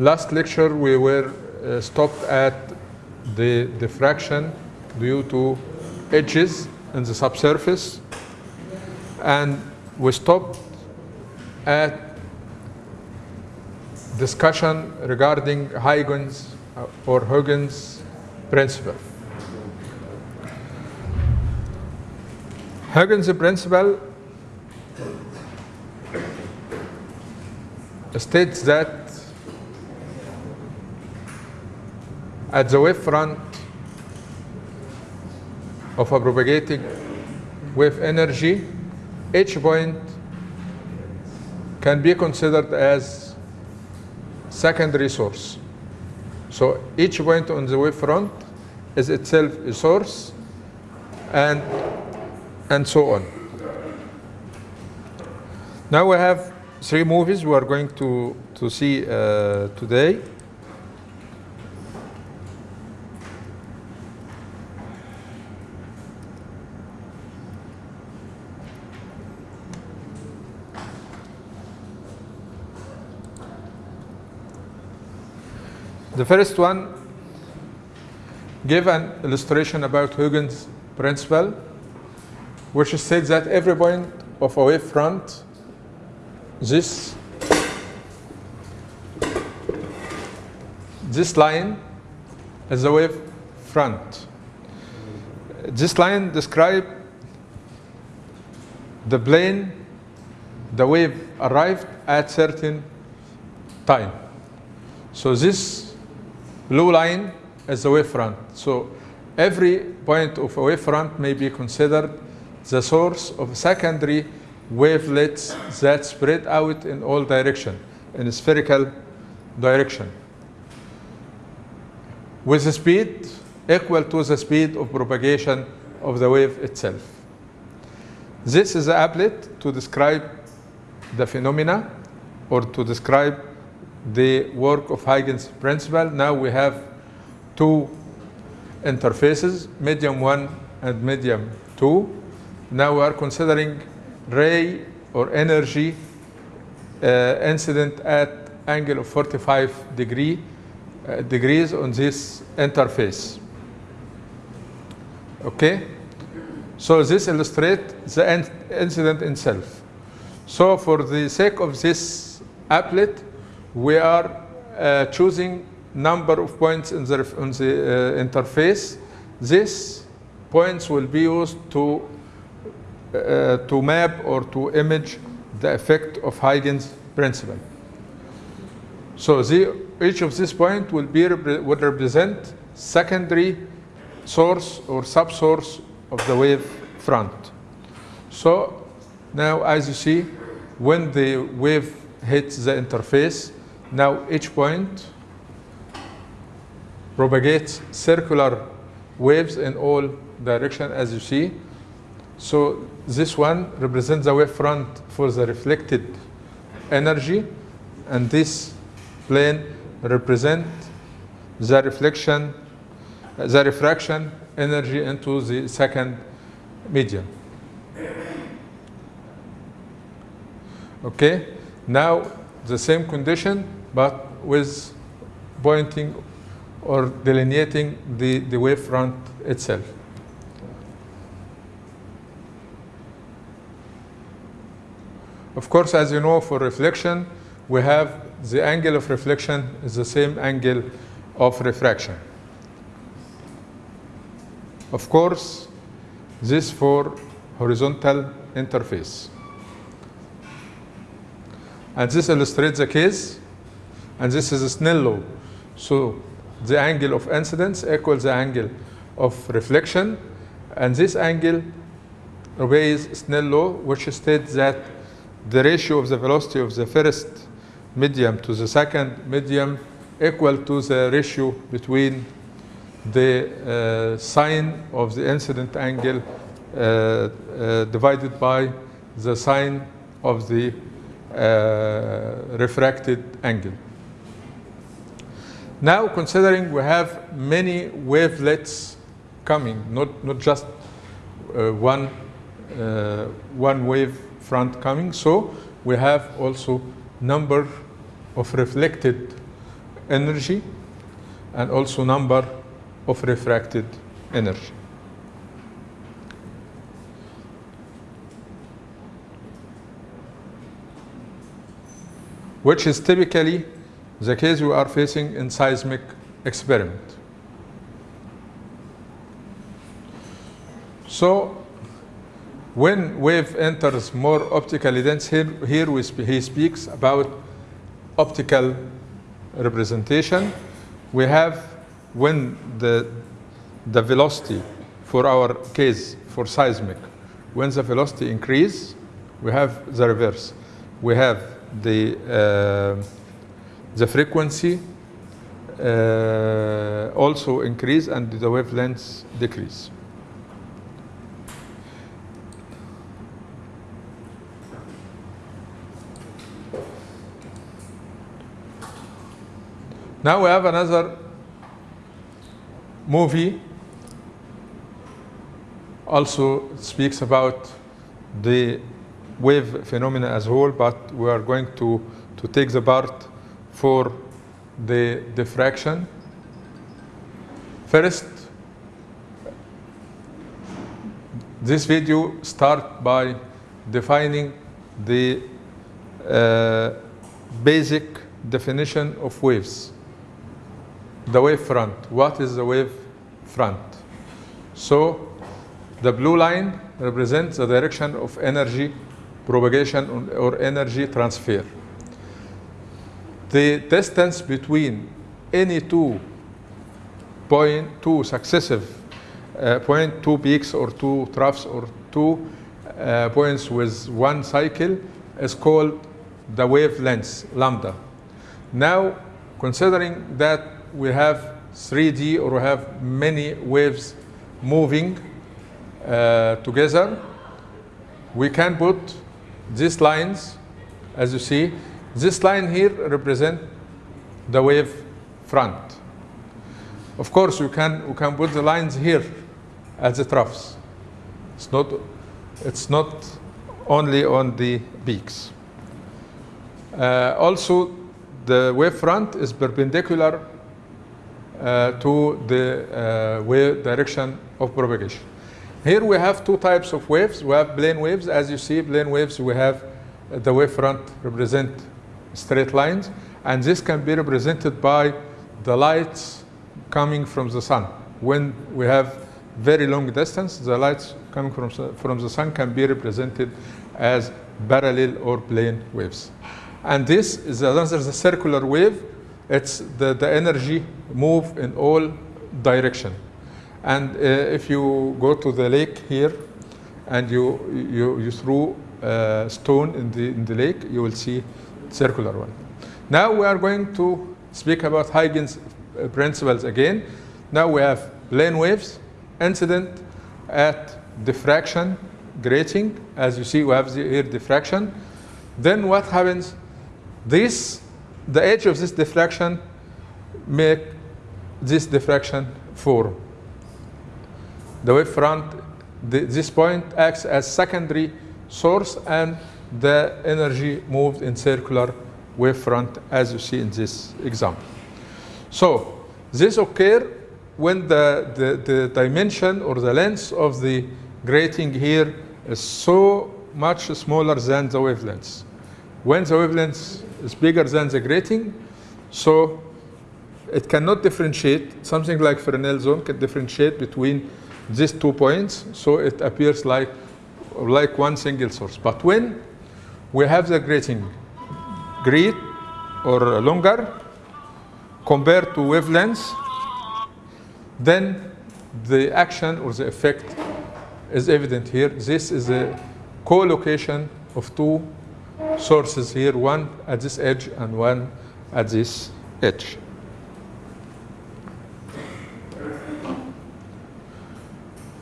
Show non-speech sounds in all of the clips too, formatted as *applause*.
last lecture we were uh, stopped at the diffraction due to edges in the subsurface and we stopped at discussion regarding Huygens uh, or Huygens principle. Huygens principle states that at the wave front of a propagating wave energy, each point can be considered as secondary source. So each point on the wave front is itself a source and, and so on. Now we have three movies we are going to, to see uh, today. The first one gave an illustration about Huygens principle, which states that every point of a wave front, this this line is a wave front. This line describes the plane the wave arrived at certain time. So this blue line is the wavefront. So every point of a wavefront may be considered the source of secondary wavelets that spread out in all direction, in spherical direction, with a speed equal to the speed of propagation of the wave itself. This is the applet to describe the phenomena or to describe the work of Huygens principle. Now we have two interfaces, medium one and medium two. Now we are considering ray or energy uh, incident at angle of 45 degree, uh, degrees on this interface. Okay? So this illustrates the incident itself. So for the sake of this applet, we are uh, choosing number of points in the, on the uh, interface. These points will be used to, uh, to map or to image the effect of Huygens principle. So the, each of these points will, be, will represent secondary source or subsource of the wave front. So now as you see, when the wave hits the interface, now each point propagates circular waves in all direction as you see. So this one represents the wave front for the reflected energy and this plane represent the reflection, the refraction energy into the second medium. Okay, now the same condition but with pointing or delineating the, the wavefront itself. Of course, as you know, for reflection, we have the angle of reflection is the same angle of refraction. Of course, this for horizontal interface. And this illustrates the case, and this is a Snell law. So the angle of incidence equals the angle of reflection, and this angle obeys Snell law, which states that the ratio of the velocity of the first medium to the second medium equal to the ratio between the uh, sine of the incident angle uh, uh, divided by the sine of the uh, refracted angle. Now considering we have many wavelets coming, not, not just uh, one, uh, one wave front coming, so we have also number of reflected energy and also number of refracted energy. which is typically the case we are facing in seismic experiment. So when wave enters more optically dense, here, here we sp he speaks about optical representation. We have when the, the velocity for our case for seismic, when the velocity increase, we have the reverse. We have the, uh, the frequency uh, also increase and the wavelengths decrease. Now we have another movie also speaks about the wave phenomena as a whole, but we are going to, to take the part for the diffraction. First, this video start by defining the uh, basic definition of waves. The wave front. What is the wave front? So the blue line represents the direction of energy propagation or energy transfer. The distance between any two point, two successive uh, point, two peaks or two troughs or two uh, points with one cycle is called the wavelength, lambda. Now, considering that we have 3D or we have many waves moving uh, together, we can put these lines, as you see, this line here represent the wave front. Of course, you can, we can put the lines here as the troughs. It's not, it's not only on the peaks. Uh, also, the wave front is perpendicular uh, to the uh, wave direction of propagation. Here we have two types of waves. We have plane waves. As you see, plane waves, we have the wave front represent straight lines. And this can be represented by the lights coming from the sun. When we have very long distance, the lights coming from, from the sun can be represented as parallel or plane waves. And this is another the circular wave. It's the, the energy move in all direction. And uh, if you go to the lake here and you, you, you throw a stone in the, in the lake, you will see circular one. Now we are going to speak about Huygens principles again. Now we have plane waves, incident at diffraction, grating. As you see, we have the, here diffraction. Then what happens? This, the edge of this diffraction make this diffraction form. The wave front, this point acts as secondary source and the energy moved in circular wavefront as you see in this example. So this occur when the, the, the dimension or the length of the grating here is so much smaller than the wavelength. When the wavelength is bigger than the grating, so it cannot differentiate, something like Fresnel zone can differentiate between these two points, so it appears like, like one single source. But when we have the grating great or longer compared to wavelengths, then the action or the effect is evident here. This is a co-location of two sources here, one at this edge and one at this edge.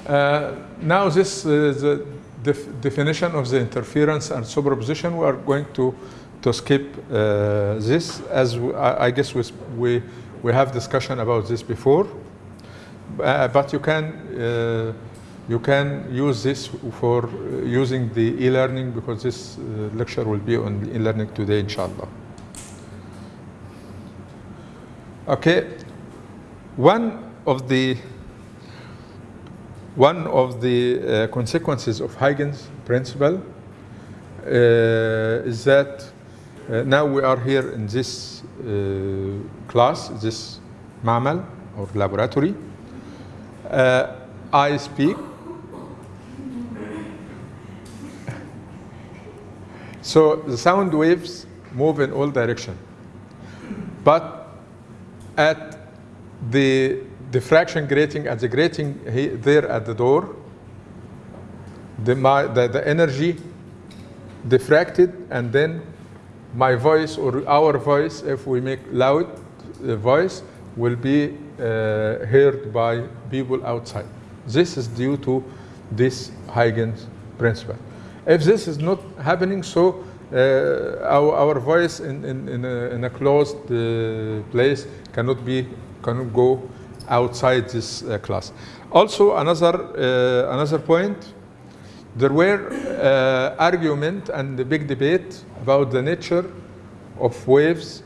Uh, now this is the def definition of the interference and superposition. We are going to to skip uh, this as I, guess we, we we have discussion about this before, uh, but you can uh, you can use this for using the e-learning because this uh, lecture will be on e-learning today, inshallah. Okay, one of the one of the uh, consequences of Huygens principle uh, is that uh, now we are here in this uh, class, this mammal or laboratory. I speak. So the sound waves move in all directions. But at the diffraction grating, at the grating there at the door, the, my, the, the energy diffracted and then my voice or our voice, if we make loud uh, voice, will be uh, heard by people outside. This is due to this Huygens principle. If this is not happening, so uh, our, our voice in, in, in, a, in a closed uh, place cannot be cannot go outside this uh, class. Also, another uh, another point, there were uh, argument and a big debate about the nature of waves,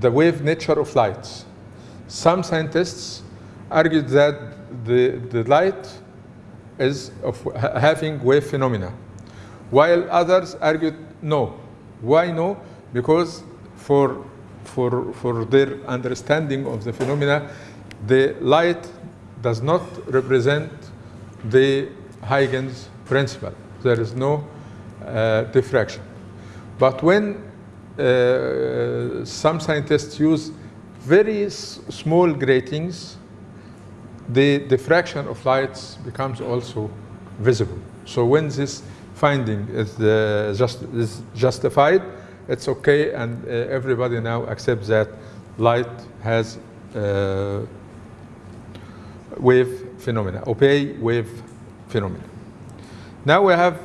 the wave nature of lights. Some scientists argued that the, the light is of having wave phenomena, while others argued no. Why no? Because for, for, for their understanding of the phenomena, the light does not represent the Huygens principle. There is no uh, diffraction. But when uh, some scientists use very small gratings, the diffraction of lights becomes also visible. So when this finding is, uh, just, is justified, it's okay, and uh, everybody now accepts that light has uh, wave phenomena, opaque wave phenomena. Now we have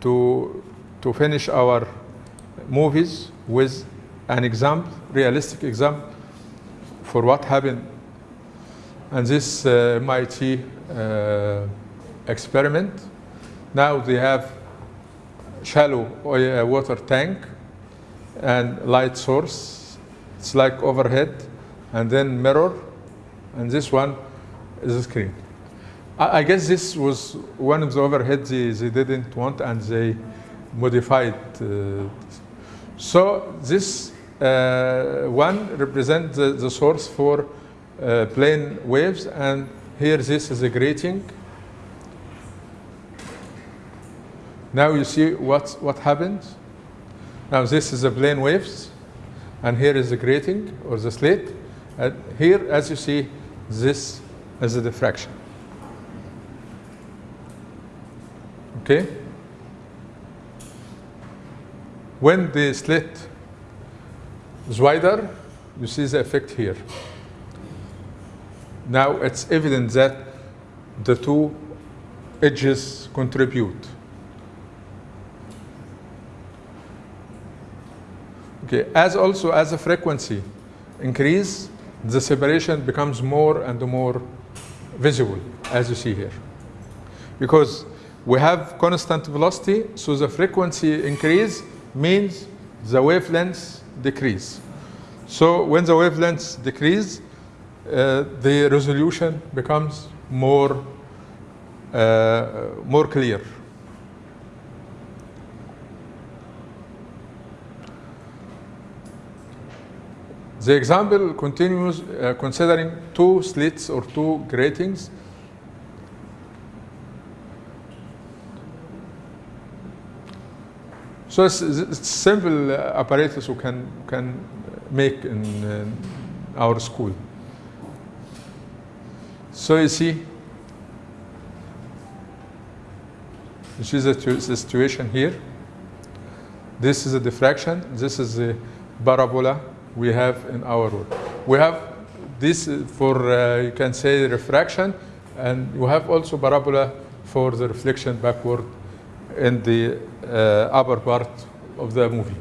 to, to finish our movies with an example, realistic example for what happened and this uh, MIT uh, experiment. Now they have shallow oil, uh, water tank and light source. It's like overhead, and then mirror, and this one a screen. I, I guess this was one of the overheads they, they didn't want, and they modified. Uh, so this uh, one represents the, the source for uh, plane waves, and here this is a grating. Now you see what, what happens. Now this is the plane waves, and here is the grating or the slit. And here, as you see, this is the diffraction. Okay? When the slit is wider, you see the effect here. Now it's evident that the two edges contribute. Okay, as also as the frequency increase, the separation becomes more and more visible, as you see here. Because we have constant velocity, so the frequency increase means the wavelengths decrease. So when the wavelengths decrease, uh, the resolution becomes more uh, more clear. The example continues uh, considering two slits or two gratings. So it's, it's simple uh, apparatus we can, can make in, in our school. So you see, this is the situation here. This is a diffraction. This is the parabola we have in our world. We have this for, uh, you can say, refraction, and you have also parabola for the reflection backward in the uh, upper part of the movie.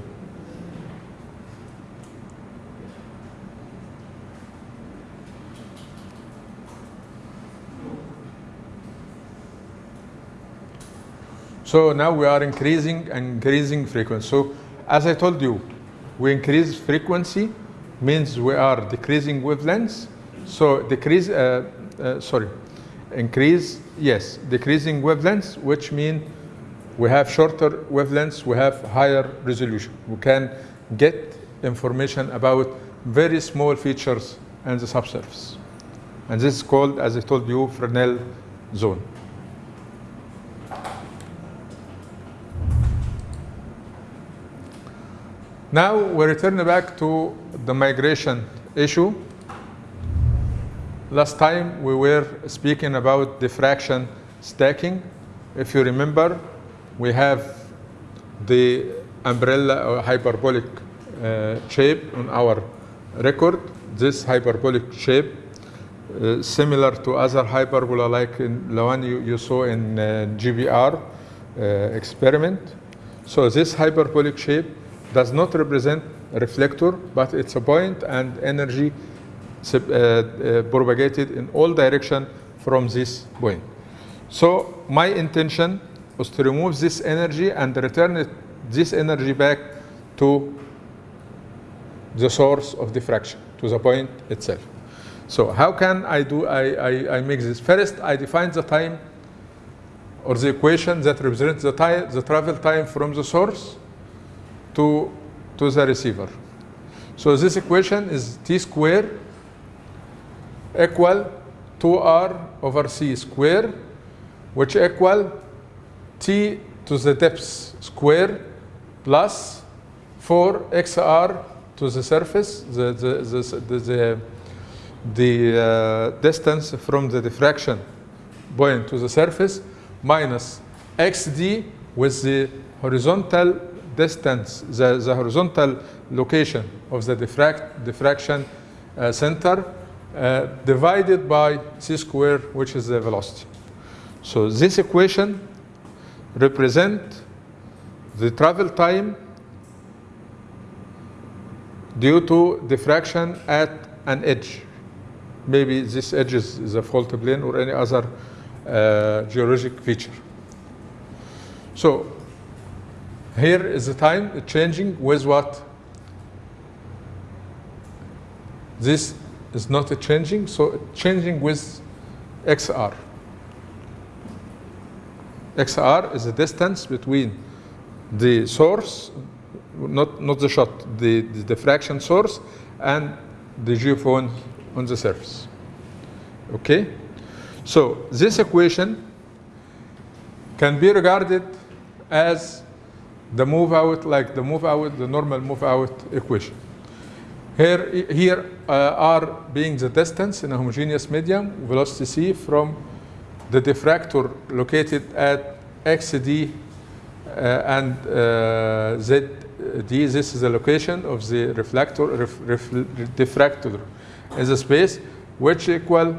So now we are increasing and increasing frequency. So as I told you, we increase frequency means we are decreasing wavelengths. So decrease, uh, uh, sorry, increase, yes, decreasing wavelengths, which mean we have shorter wavelengths, we have higher resolution. We can get information about very small features in the subsurface. And this is called, as I told you, Fresnel zone. Now we return back to the migration issue. Last time we were speaking about diffraction stacking. If you remember, we have the umbrella or hyperbolic uh, shape on our record. This hyperbolic shape, uh, similar to other hyperbola like the one you, you saw in uh, GPR uh, experiment. So this hyperbolic shape does not represent reflector, but it's a point and energy uh, uh, propagated in all direction from this point. So my intention was to remove this energy and return it, this energy back to the source of diffraction, to the point itself. So how can I do, I, I, I make this? First, I define the time or the equation that represents the, time, the travel time from the source to, to the receiver. So this equation is t square equal 2r over c square, which equal t to the depth square plus 4xr to the surface, the, the, the, the, the, the uh, distance from the diffraction point to the surface minus xd with the horizontal distance, the, the horizontal location of the diffract, diffraction uh, center uh, divided by c square, which is the velocity. So this equation represent the travel time due to diffraction at an edge. Maybe this edge is, a fault plane or any other uh, geologic feature. So here is the time changing with what? This is not a changing, so changing with XR. XR is the distance between the source, not, not the shot, the, the diffraction source, and the geophone on the surface. Okay? So this equation can be regarded as the move out, like the move out, the normal move out equation. Here, here uh, R being the distance in a homogeneous medium, velocity c from the diffractor located at xd uh, and uh, zd. This is the location of the reflector, ref, ref, diffractor in the space, which equal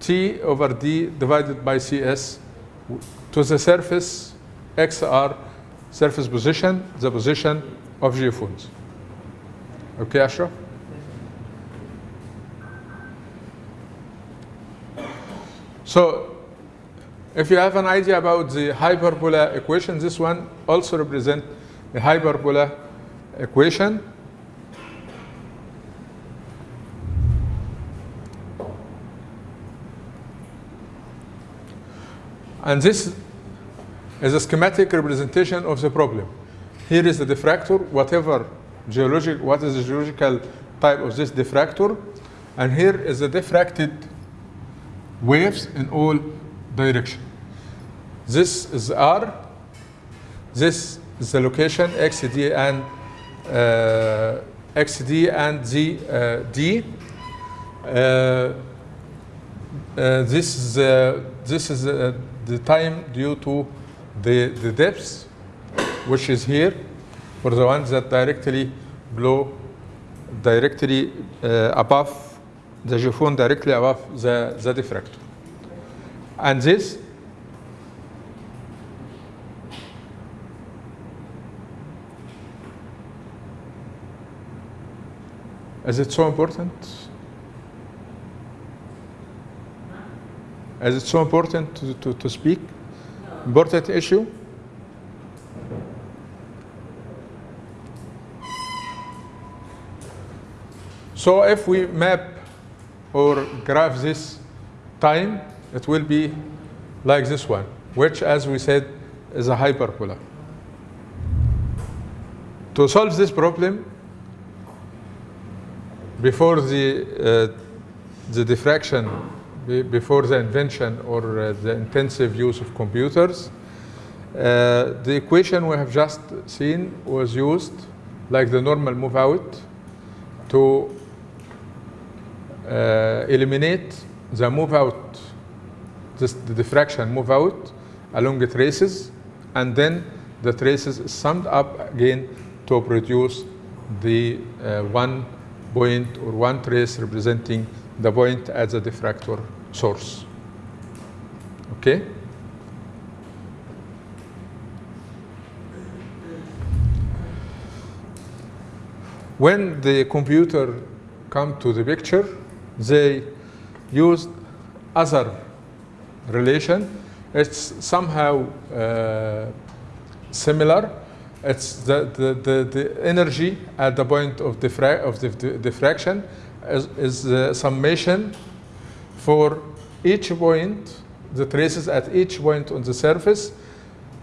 t over d divided by cs to the surface xr surface position, the position of geophones. Okay, Ashraf? So if you have an idea about the hyperbola equation, this one also represents a hyperbola equation. And this is a schematic representation of the problem. Here is the diffractor, whatever geologic, what is the geological type of this diffractor, and here is the diffracted waves in all direction. This is R, this is the location XD and uh, XD and Z uh, D. Uh, uh, this is uh, this is uh, the time due to the the depths, which is here, for the ones that directly blow directly uh, above the geophone directly above the, the diffractor. And this Is it so important? Is it so important to, to, to speak? Important issue? So if we map or graph this time, it will be like this one, which as we said is a hyperbola. To solve this problem, before the, uh, the diffraction, before the invention or uh, the intensive use of computers, uh, the equation we have just seen was used like the normal move out to uh, eliminate the move out, this, the diffraction move out along the traces, and then the traces summed up again to produce the uh, one point or one trace representing the point as a diffractor source. Okay? When the computer come to the picture, they used other relation. It's somehow uh, similar. It's the, the, the, the energy at the point of, diffra- of the, the diffraction is, is the summation for each point, the traces at each point on the surface,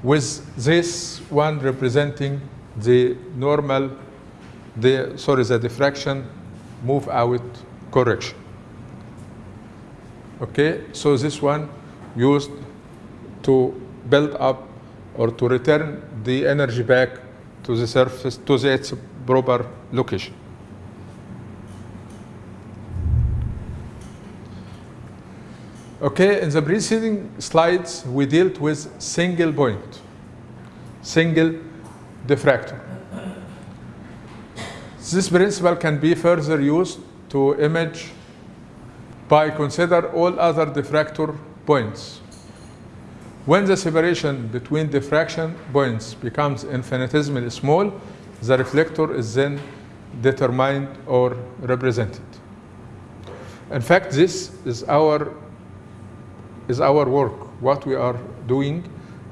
with this one representing the normal, the sorry, the diffraction move out correction. Okay, so this one used to build up or to return the energy back to the surface to its proper location. Okay, in the preceding slides, we dealt with single point, single diffractor. This principle can be further used to image by consider all other diffractor points. When the separation between diffraction points becomes infinitesimally small, the reflector is then determined or represented. In fact, this is our is our work. What we are doing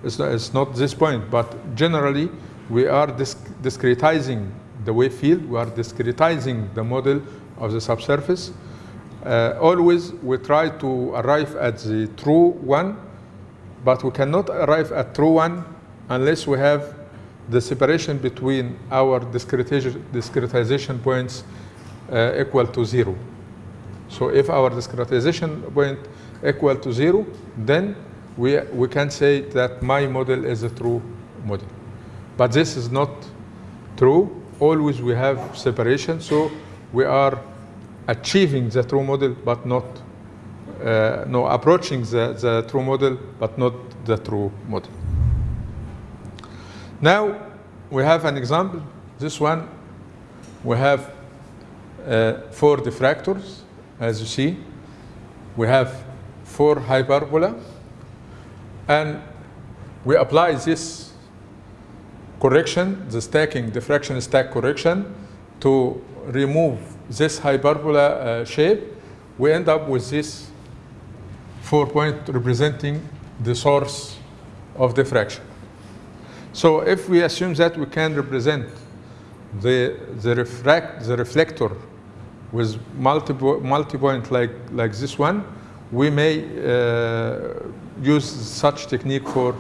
is not, not this point, but generally we are disc- discretizing the wave field, we are discretizing the model of the subsurface. Uh, always we try to arrive at the true one, but we cannot arrive at true one unless we have the separation between our discretization, discretization points uh, equal to zero. So if our discretization point equal to zero, then we, we can say that my model is a true model. But this is not true. Always we have separation, so we are achieving the true model, but not, uh, no, approaching the, the true model, but not the true model. Now we have an example. This one, we have uh, four diffractors, as you see. We have four hyperbola, and we apply this correction, the stacking, diffraction stack correction, to remove this hyperbola uh, shape. We end up with this four point representing the source of diffraction. So if we assume that we can represent the, the, refract, the reflector with multiple multi-point like, like this one, we may uh, use such technique for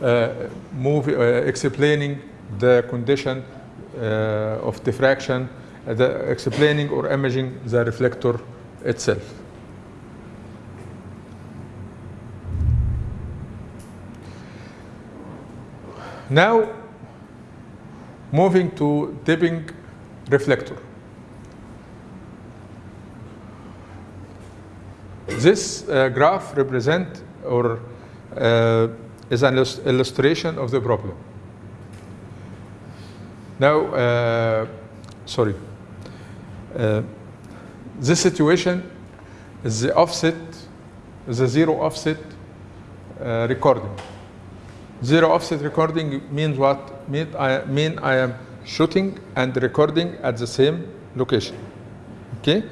uh, move, uh, explaining the condition of diffraction, the explaining or imaging the reflector itself. Now, moving to dipping reflector. This uh, graph represent or uh, is an illustration of the problem. Now, uh, sorry. This situation is the offset, is a zero offset uh, recording. Zero offset recording means what? Mean I, mean I am shooting and recording at the same location. Okay?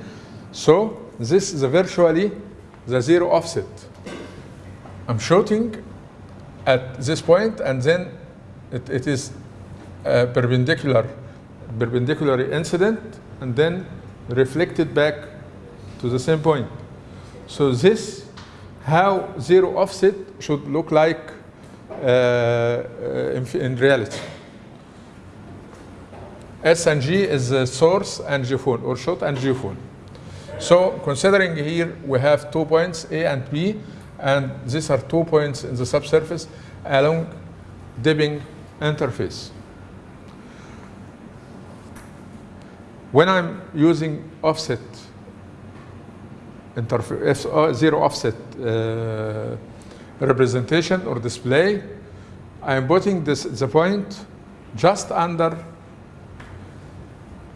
So this is a virtually the zero offset. I'm shooting at this point and then it, it is a perpendicular perpendicular incident and then reflected back to the same point. So this, how zero offset should look like uh, uh, in, in reality. S and G is the source and geophone, or shot and geophone. So considering here we have two points, A and B, and these are two points in the subsurface along dipping interface. When I'm using offset interface, uh, zero offset uh, representation or display, I am putting this the point just under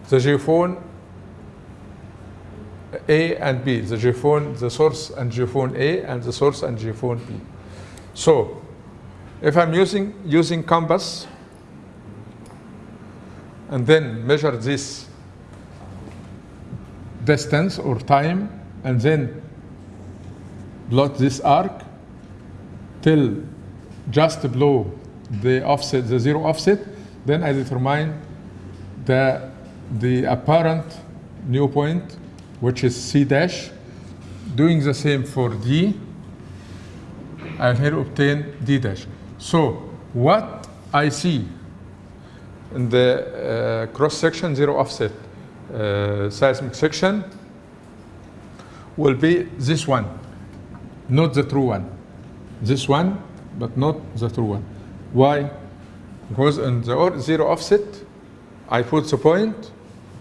the geophone A and B, the geophone, the source and geophone A and the source and geophone B. So if I'm using using compass and then measure this distance or time and then plot this arc till just below the offset, the zero offset, then I determine the, the apparent new point, which is C dash. Doing the same for D, I'll here obtain D dash. So what I see in the uh, cross section zero offset uh, seismic section will be this one, not the true one. This one, but not the true one. Why? Because in the zero offset, I put the point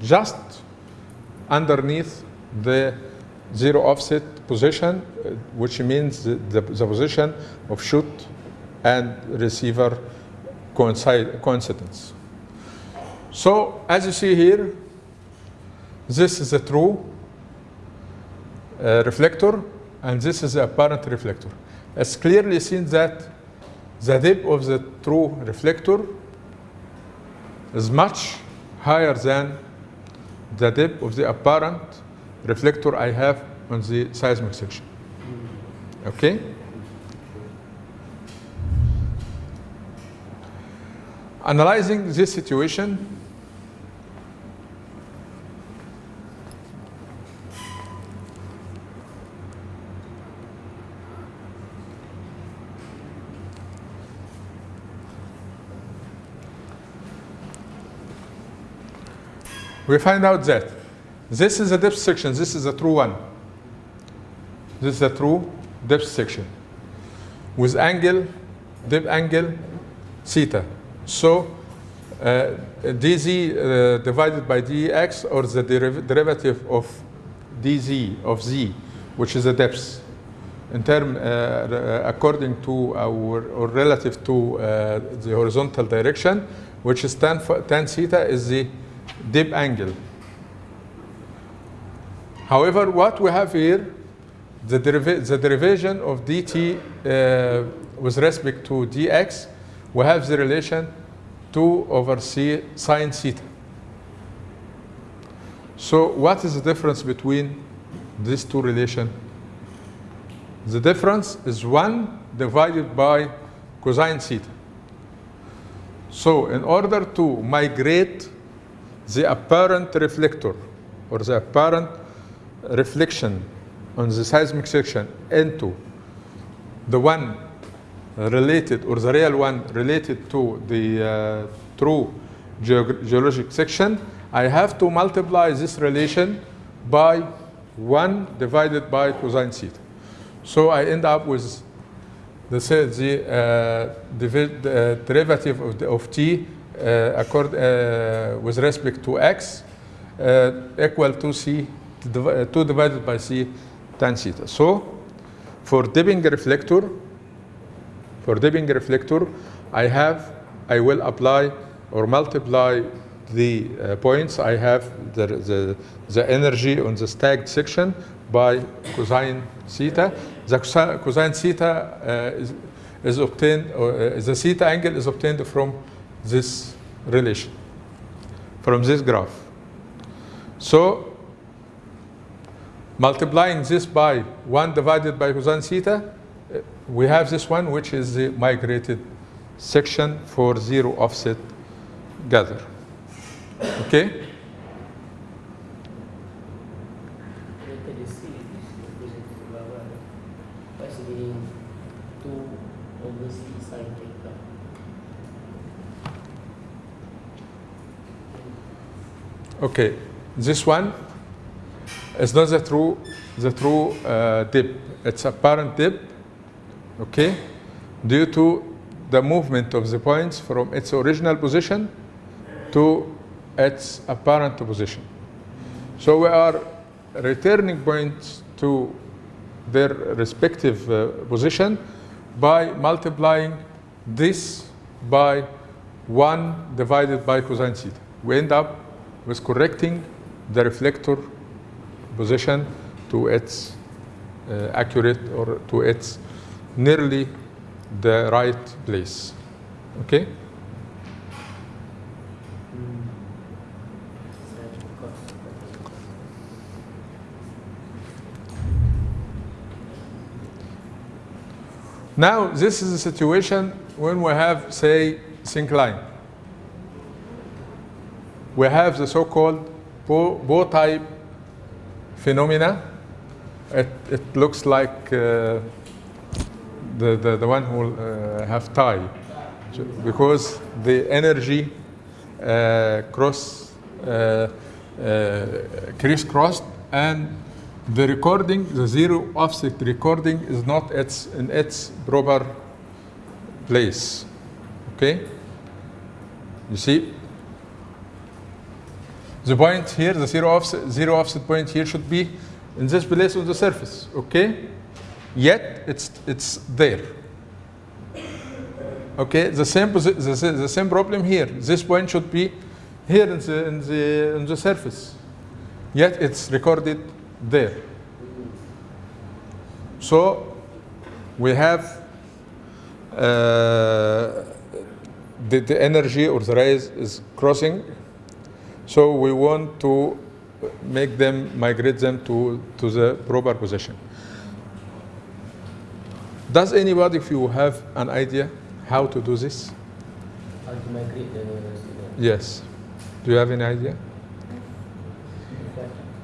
just underneath the zero offset position, uh, which means the, the, the position of shoot and receiver coincide, coincidence. So as you see here, this is a true uh, reflector and this is the apparent reflector. It's clearly seen that the depth of the true reflector is much higher than the depth of the apparent reflector I have on the seismic section. Okay? Analyzing this situation, we find out that this is a depth section, this is a true one. This is a true depth section with angle, depth angle, theta. So uh, dz uh, divided by dx or the deriv derivative of dz of z, which is the depth in term uh, according to our or relative to uh, the horizontal direction, which is tan, tan theta is the dip angle. However, what we have here, the, deriv the derivation of dt uh, with respect to dx, we have the relation 2 over c sine theta. So what is the difference between these two relations? The difference is 1 divided by cosine theta. So in order to migrate the apparent reflector or the apparent reflection on the seismic section into the one related or the real one related to the uh, true geog geologic section, I have to multiply this relation by 1 divided by cosine theta. So I end up with the, the, uh, the derivative of, the, of t uh, accord, uh, with respect to x uh, equal to c, 2 divided by c tan theta. So for dipping reflector, for dipping reflector, I have, I will apply or multiply the uh, points I have the, the, the energy on the stacked section by cosine theta. The cosine theta uh, is, is obtained, or, uh, the theta angle is obtained from this relation, from this graph. So multiplying this by 1 divided by cosine theta, uh, we have this one, which is the migrated section for zero offset gather. Okay? Okay, this one is not the true the true uh, dip. It's apparent dip. Okay, due to the movement of the points from its original position to its apparent position. So we are returning points to their respective uh, position by multiplying this by 1 divided by cosine theta. We end up with correcting the reflector position to its uh, accurate or to its nearly the right place. Okay? Now, this is a situation when we have, say, syncline. We have the so-called bow, tie phenomena. It, it looks like uh, the, the, the one who uh, have tie because the energy uh, cross uh, uh, crisscrossed and the recording, the zero offset recording is not its, in its proper place. Okay? You see? The point here, the zero offset, zero offset point here should be in this place on the surface. Okay? Yet it's, it's there. Okay, the same, the, the same problem here. This point should be here in the, in the, in the surface. Yet it's recorded there. So we have uh, the, the energy or the rays is crossing. So we want to make them, migrate them to, to the proper position. Does anybody, if you have an idea how to do this? How to migrate the? Yes. Do you have any idea?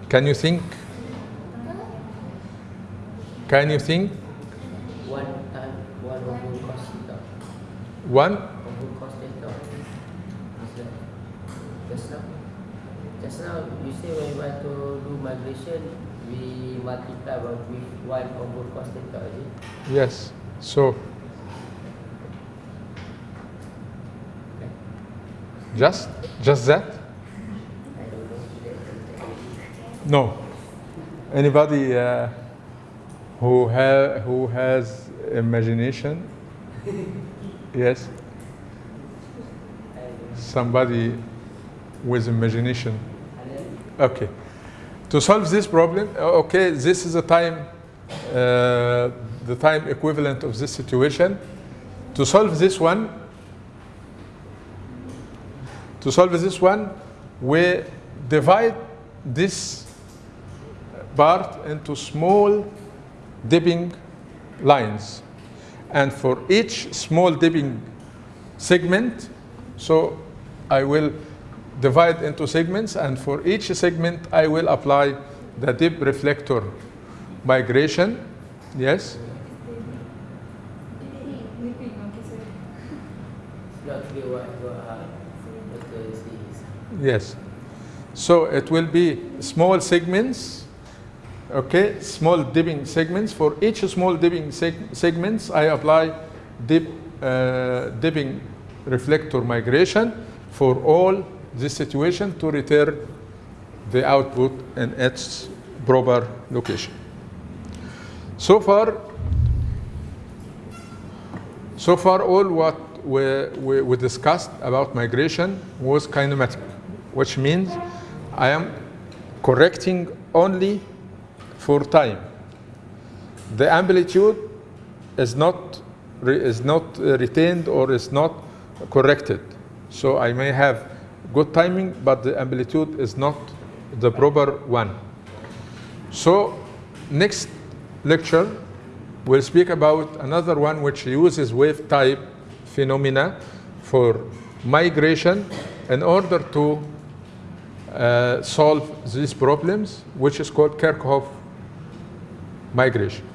Can you think? Can you think? One time, one over cos theta. One? Over cos theta. Is that just now? Just now you say when you want to do migration, we multiply with one over cos theta, is it? Yes. So, just, just that? I don't know. No. Anybody uh, who ha- who has imagination? *laughs* Yes. I don't know. Somebody with imagination. Okay. To solve this problem, uh, okay, this is the time, uh, the time equivalent of this situation. To solve this one, to solve this one, we divide this part into small dipping lines. And for each small dipping segment, so I will divide into segments, and for each segment, I will apply the dip reflector migration. Yes? Yes. So it will be small segments, okay, small dipping segments. For each small dipping seg- segments, I apply dip, uh, dipping reflector migration for all this situation to return the output in its proper location. So far, so far all what we, we, we discussed about migration was kinematic, which means I am correcting only for time. The amplitude is not, is not retained or is not corrected. So I may have good timing, but the amplitude is not the proper one. So next lecture, we'll speak about another one which uses wave type phenomena for migration in order to uh, solve these problems, which is called Kirchhoff migration.